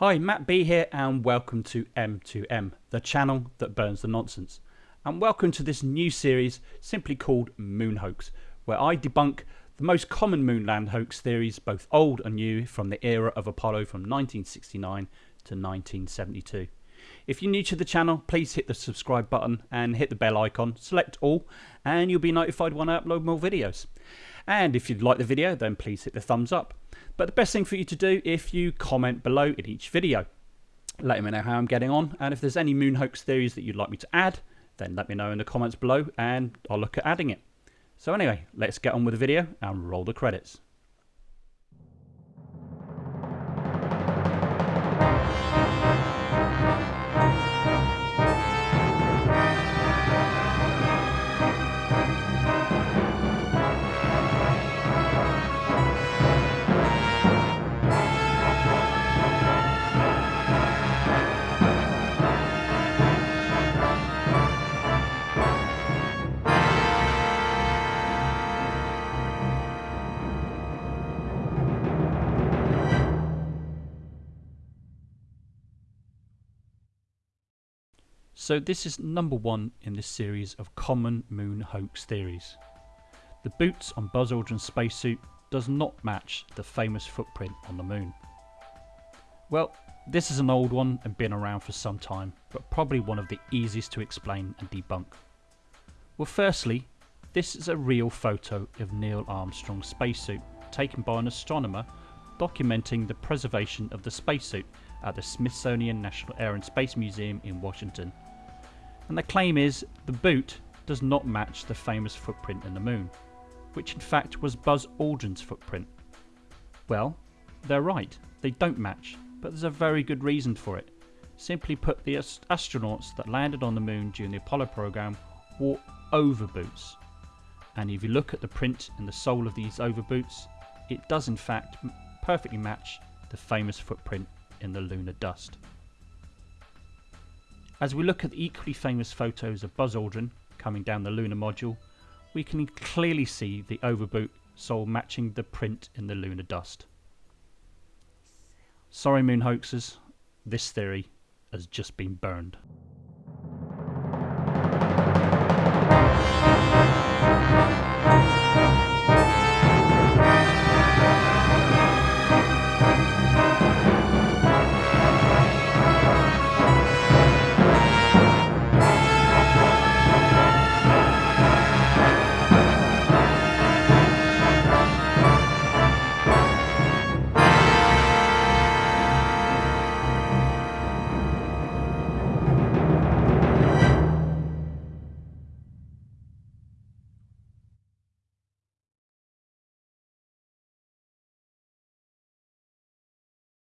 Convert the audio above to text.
Hi, Matt B here, and welcome to M2M, the channel that burns the nonsense. And welcome to this new series simply called Moon Hoax, where I debunk the most common moonland hoax theories, both old and new, from the era of Apollo from 1969 to 1972. If you're new to the channel, please hit the subscribe button and hit the bell icon, select all, and you'll be notified when I upload more videos. And if you'd like the video, then please hit the thumbs up. But the best thing for you to do if you comment below in each video. Let me know how I'm getting on, and if there's any moon hoax theories that you'd like me to add, then let me know in the comments below and I'll look at adding it. So anyway, let's get on with the video and roll the credits. So this is number one in this series of common moon hoax theories. The boots on Buzz Aldrin's spacesuit does not match the famous footprint on the moon. Well, this is an old one and been around for some time, but probably one of the easiest to explain and debunk. Well firstly, this is a real photo of Neil Armstrong's spacesuit taken by an astronomer documenting the preservation of the spacesuit at the Smithsonian National Air and Space Museum in Washington and the claim is the boot does not match the famous footprint in the moon, which in fact was Buzz Aldrin's footprint. Well, they're right, they don't match, but there's a very good reason for it. Simply put, the ast astronauts that landed on the moon during the Apollo program wore overboots. And if you look at the print in the sole of these overboots, it does in fact perfectly match the famous footprint in the lunar dust. As we look at the equally famous photos of Buzz Aldrin coming down the lunar module, we can clearly see the overboot sole matching the print in the lunar dust. Sorry moon hoaxers, this theory has just been burned.